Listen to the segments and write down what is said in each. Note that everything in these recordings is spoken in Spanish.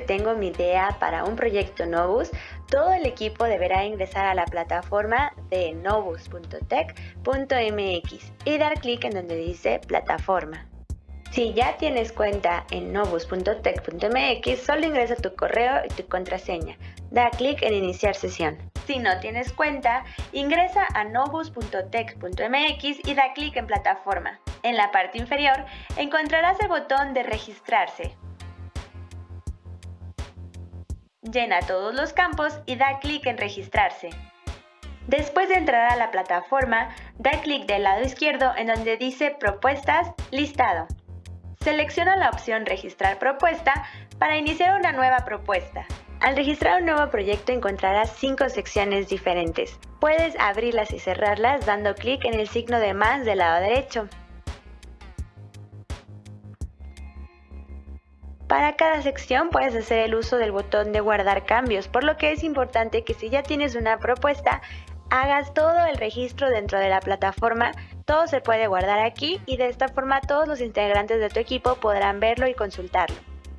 tengo mi idea para un proyecto Novus, todo el equipo deberá ingresar a la plataforma de novus.tech.mx y dar clic en donde dice plataforma. Si ya tienes cuenta en novus.tech.mx, solo ingresa tu correo y tu contraseña. Da clic en iniciar sesión. Si no tienes cuenta, ingresa a novus.tech.mx y da clic en plataforma. En la parte inferior encontrarás el botón de registrarse. Llena todos los campos y da clic en registrarse. Después de entrar a la plataforma, da clic del lado izquierdo en donde dice Propuestas, Listado. Selecciona la opción Registrar propuesta para iniciar una nueva propuesta. Al registrar un nuevo proyecto encontrarás cinco secciones diferentes. Puedes abrirlas y cerrarlas dando clic en el signo de más del lado derecho. Para cada sección puedes hacer el uso del botón de guardar cambios, por lo que es importante que si ya tienes una propuesta, hagas todo el registro dentro de la plataforma todo se puede guardar aquí y de esta forma todos los integrantes de tu equipo podrán verlo y consultarlo.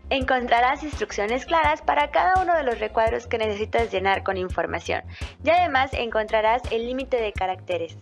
Encontrarás instrucciones claras para cada uno de los recuadros que necesitas llenar con información y además encontrarás el límite de caracteres.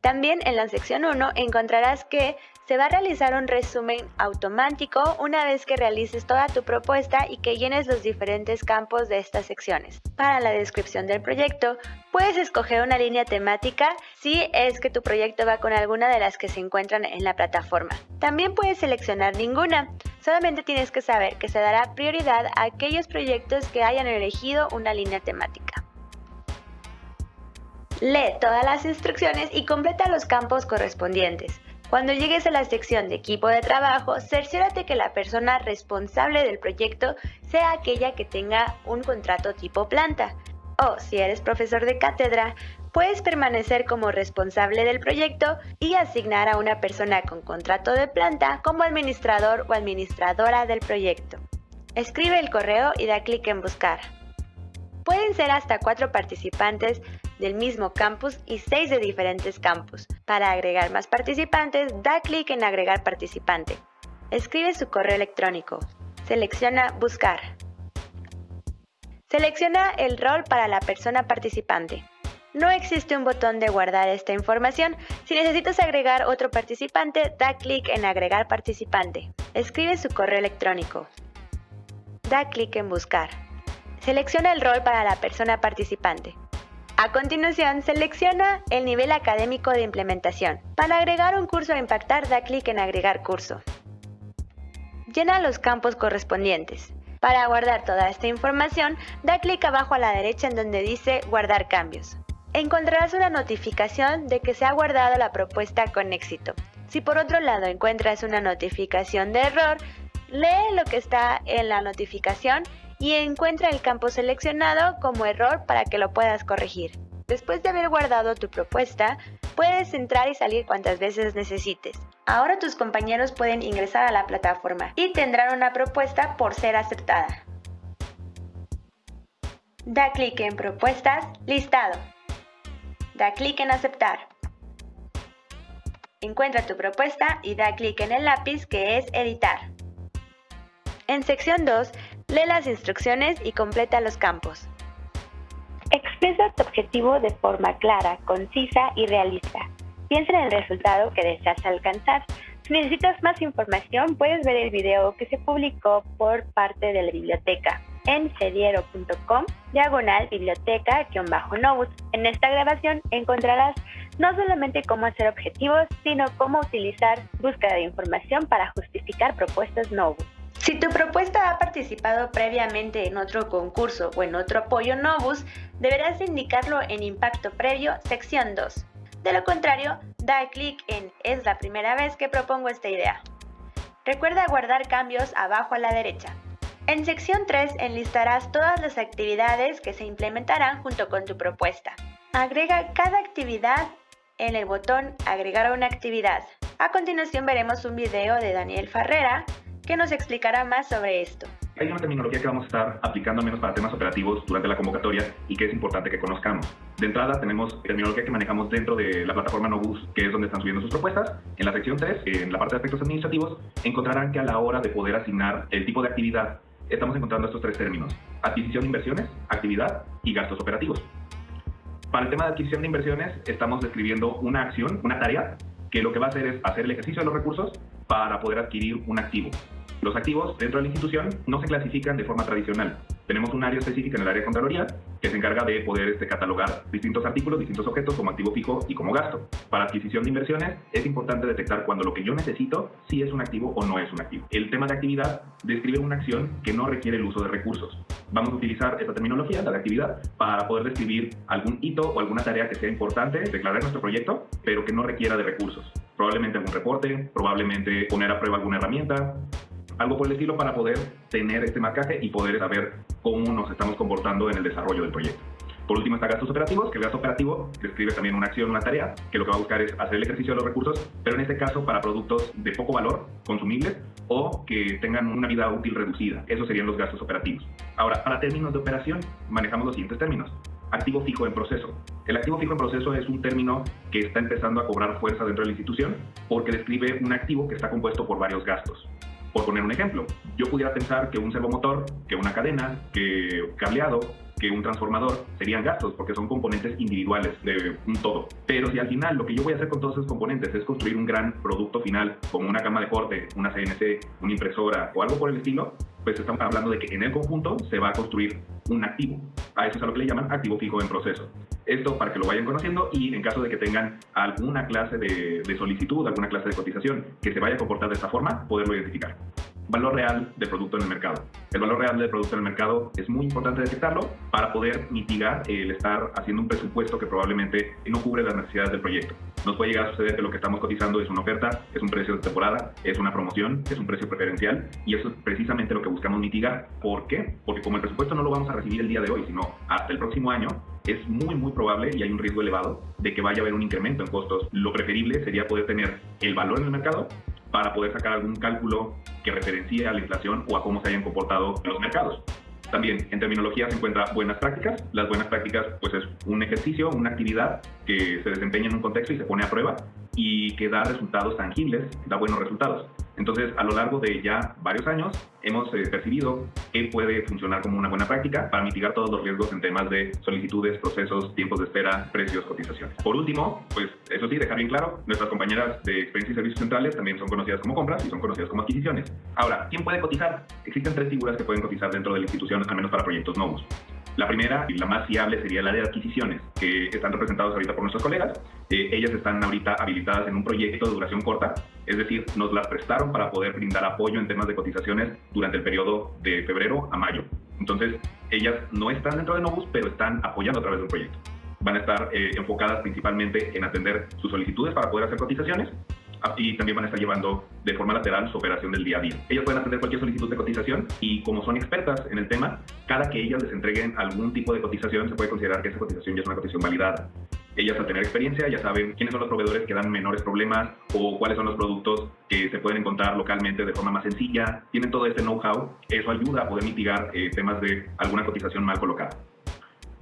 También en la sección 1 encontrarás que se va a realizar un resumen automático una vez que realices toda tu propuesta y que llenes los diferentes campos de estas secciones. Para la descripción del proyecto, puedes escoger una línea temática si es que tu proyecto va con alguna de las que se encuentran en la plataforma. También puedes seleccionar ninguna, solamente tienes que saber que se dará prioridad a aquellos proyectos que hayan elegido una línea temática. Lee todas las instrucciones y completa los campos correspondientes. Cuando llegues a la sección de equipo de trabajo, cerciórate que la persona responsable del proyecto sea aquella que tenga un contrato tipo planta. O si eres profesor de cátedra, puedes permanecer como responsable del proyecto y asignar a una persona con contrato de planta como administrador o administradora del proyecto. Escribe el correo y da clic en buscar. Pueden ser hasta cuatro participantes del mismo campus y seis de diferentes campus. Para agregar más participantes, da clic en Agregar participante. Escribe su correo electrónico. Selecciona Buscar. Selecciona el rol para la persona participante. No existe un botón de guardar esta información. Si necesitas agregar otro participante, da clic en Agregar participante. Escribe su correo electrónico. Da clic en Buscar. Selecciona el rol para la persona participante. A continuación, selecciona el nivel académico de implementación. Para agregar un curso a Impactar, da clic en Agregar curso. Llena los campos correspondientes. Para guardar toda esta información, da clic abajo a la derecha en donde dice Guardar cambios. Encontrarás una notificación de que se ha guardado la propuesta con éxito. Si por otro lado encuentras una notificación de error, lee lo que está en la notificación y encuentra el campo seleccionado como error para que lo puedas corregir. Después de haber guardado tu propuesta, puedes entrar y salir cuantas veces necesites. Ahora tus compañeros pueden ingresar a la plataforma y tendrán una propuesta por ser aceptada. Da clic en Propuestas, Listado. Da clic en Aceptar. Encuentra tu propuesta y da clic en el lápiz que es Editar. En sección 2 Lee las instrucciones y completa los campos. Expresa tu objetivo de forma clara, concisa y realista. Piensa en el resultado que deseas alcanzar. Si necesitas más información, puedes ver el video que se publicó por parte de la biblioteca en cediero.com, diagonal biblioteca-novus. En esta grabación encontrarás no solamente cómo hacer objetivos, sino cómo utilizar búsqueda de información para justificar propuestas Novus. Si tu propuesta ha participado previamente en otro concurso o en otro apoyo Novus, deberás indicarlo en Impacto Previo, sección 2. De lo contrario, da clic en Es la primera vez que propongo esta idea. Recuerda guardar cambios abajo a la derecha. En sección 3 enlistarás todas las actividades que se implementarán junto con tu propuesta. Agrega cada actividad en el botón Agregar una actividad. A continuación veremos un video de Daniel Farrera que nos explicará más sobre esto. Hay una terminología que vamos a estar aplicando menos para temas operativos durante la convocatoria y que es importante que conozcamos. De entrada tenemos terminología que manejamos dentro de la plataforma Nobus, que es donde están subiendo sus propuestas. En la sección 3, en la parte de aspectos administrativos, encontrarán que a la hora de poder asignar el tipo de actividad estamos encontrando estos tres términos, adquisición de inversiones, actividad y gastos operativos. Para el tema de adquisición de inversiones, estamos describiendo una acción, una tarea, que lo que va a hacer es hacer el ejercicio de los recursos para poder adquirir un activo. Los activos dentro de la institución no se clasifican de forma tradicional. Tenemos un área específica en el área de Contraloría que se encarga de poder este, catalogar distintos artículos, distintos objetos como activo fijo y como gasto. Para adquisición de inversiones es importante detectar cuando lo que yo necesito sí es un activo o no es un activo. El tema de actividad describe una acción que no requiere el uso de recursos. Vamos a utilizar esta terminología, la de actividad, para poder describir algún hito o alguna tarea que sea importante declarar nuestro proyecto, pero que no requiera de recursos. Probablemente algún reporte, probablemente poner a prueba alguna herramienta, algo por el estilo para poder tener este marcaje y poder saber cómo nos estamos comportando en el desarrollo del proyecto. Por último está gastos operativos, que el gasto operativo describe también una acción, una tarea, que lo que va a buscar es hacer el ejercicio de los recursos, pero en este caso para productos de poco valor, consumibles, o que tengan una vida útil reducida. Esos serían los gastos operativos. Ahora, para términos de operación, manejamos los siguientes términos. Activo fijo en proceso. El activo fijo en proceso es un término que está empezando a cobrar fuerza dentro de la institución porque describe un activo que está compuesto por varios gastos. Por poner un ejemplo, yo pudiera pensar que un servomotor, que una cadena, que cableado, que un transformador serían gastos porque son componentes individuales de un todo. Pero si al final lo que yo voy a hacer con todos esos componentes es construir un gran producto final como una cama de corte, una CNC, una impresora o algo por el estilo, pues estamos hablando de que en el conjunto se va a construir un activo. A eso es a lo que le llaman activo fijo en proceso. Esto para que lo vayan conociendo y en caso de que tengan alguna clase de, solicitud, alguna clase de cotización que se vaya a comportar de esta forma, poderlo identificar valor real del producto en el mercado. El valor real del producto en el mercado es muy importante detectarlo para poder mitigar el estar haciendo un presupuesto que probablemente no cubre las necesidades del proyecto. Nos puede llegar a suceder que lo que estamos cotizando es una oferta, es un precio de temporada, es una promoción, es un precio preferencial y eso es precisamente lo que buscamos mitigar. ¿Por qué? Porque como el presupuesto no lo vamos a recibir el día de hoy, sino hasta el próximo año, es muy, muy probable y hay un riesgo elevado de que vaya a haber un incremento en costos. Lo preferible sería poder tener el valor en el mercado para poder sacar algún cálculo que referencie a la inflación o a cómo se hayan comportado los mercados. También en terminología se encuentra buenas prácticas. Las buenas prácticas pues es un ejercicio, una actividad que se desempeña en un contexto y se pone a prueba y que da resultados tangibles, da buenos resultados. Entonces, a lo largo de ya varios años, hemos eh, percibido que puede funcionar como una buena práctica para mitigar todos los riesgos en temas de solicitudes, procesos, tiempos de espera, precios, cotizaciones. Por último, pues eso sí, dejar bien claro, nuestras compañeras de experiencia y servicios centrales también son conocidas como compras y son conocidas como adquisiciones. Ahora, ¿quién puede cotizar? Existen tres figuras que pueden cotizar dentro de la institución, al menos para proyectos nuevos. La primera y la más fiable sería la de adquisiciones, que están representados ahorita por nuestros colegas. Eh, ellas están ahorita habilitadas en un proyecto de duración corta, es decir, nos las prestaron para poder brindar apoyo en temas de cotizaciones durante el periodo de febrero a mayo. Entonces, ellas no están dentro de Novus, pero están apoyando a través de un proyecto. Van a estar eh, enfocadas principalmente en atender sus solicitudes para poder hacer cotizaciones y también van a estar llevando de forma lateral su operación del día a día. Ellas pueden atender cualquier solicitud de cotización y como son expertas en el tema, cada que ellas les entreguen algún tipo de cotización se puede considerar que esa cotización ya es una cotización validada. Ellas al tener experiencia ya saben quiénes son los proveedores que dan menores problemas o cuáles son los productos que se pueden encontrar localmente de forma más sencilla. Tienen todo este know-how. Eso ayuda a poder mitigar eh, temas de alguna cotización mal colocada.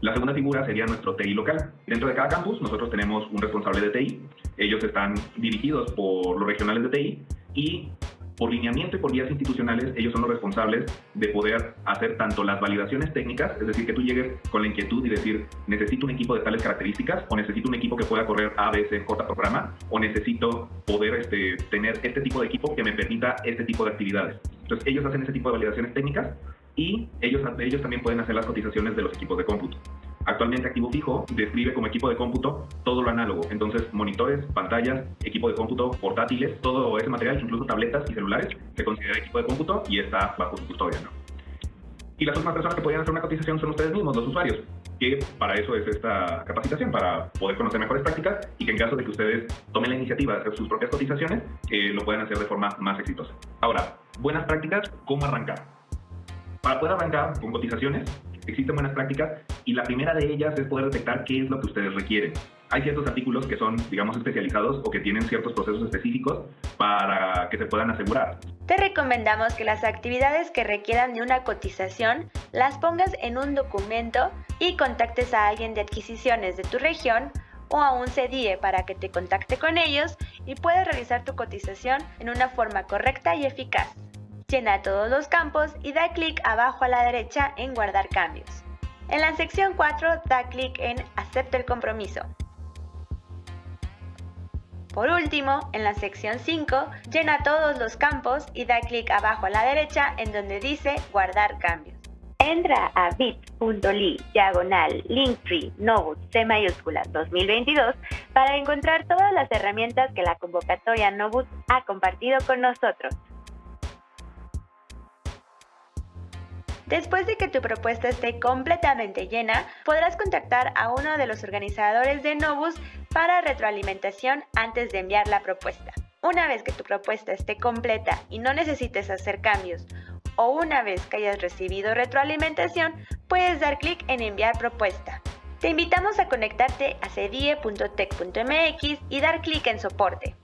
La segunda figura sería nuestro TI local. Dentro de cada campus nosotros tenemos un responsable de TI. Ellos están dirigidos por los regionales de TI y por lineamiento y por vías institucionales, ellos son los responsables de poder hacer tanto las validaciones técnicas, es decir, que tú llegues con la inquietud y decir, necesito un equipo de tales características, o necesito un equipo que pueda correr A, B, C, programa, o necesito poder este, tener este tipo de equipo que me permita este tipo de actividades. Entonces, ellos hacen ese tipo de validaciones técnicas y ellos, ellos también pueden hacer las cotizaciones de los equipos de cómputo. Actualmente Activo Fijo describe como equipo de cómputo todo lo análogo, entonces monitores, pantallas, equipo de cómputo, portátiles, todo ese material, incluso tabletas y celulares, se considera equipo de cómputo y está bajo su custodia. ¿no? Y las últimas personas que podrían hacer una cotización son ustedes mismos, los usuarios, que para eso es esta capacitación, para poder conocer mejores prácticas y que en caso de que ustedes tomen la iniciativa de hacer sus propias cotizaciones, eh, lo puedan hacer de forma más exitosa. Ahora, buenas prácticas, ¿cómo arrancar? Para poder arrancar con cotizaciones, existen buenas prácticas y la primera de ellas es poder detectar qué es lo que ustedes requieren. Hay ciertos artículos que son, digamos, especializados o que tienen ciertos procesos específicos para que se puedan asegurar. Te recomendamos que las actividades que requieran de una cotización las pongas en un documento y contactes a alguien de adquisiciones de tu región o a un CDIE para que te contacte con ellos y puedas realizar tu cotización en una forma correcta y eficaz. Llena todos los campos y da clic abajo a la derecha en Guardar cambios. En la sección 4 da clic en Acepto el compromiso. Por último, en la sección 5, llena todos los campos y da clic abajo a la derecha en donde dice Guardar cambios. Entra a bit.ly diagonal linktree novus C mayúscula 2022 para encontrar todas las herramientas que la convocatoria Novus ha compartido con nosotros. Después de que tu propuesta esté completamente llena, podrás contactar a uno de los organizadores de Novus para retroalimentación antes de enviar la propuesta. Una vez que tu propuesta esté completa y no necesites hacer cambios, o una vez que hayas recibido retroalimentación, puedes dar clic en enviar propuesta. Te invitamos a conectarte a cedie.tech.mx y dar clic en soporte.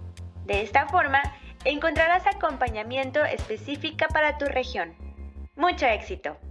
De esta forma, encontrarás acompañamiento específica para tu región. Mucho éxito.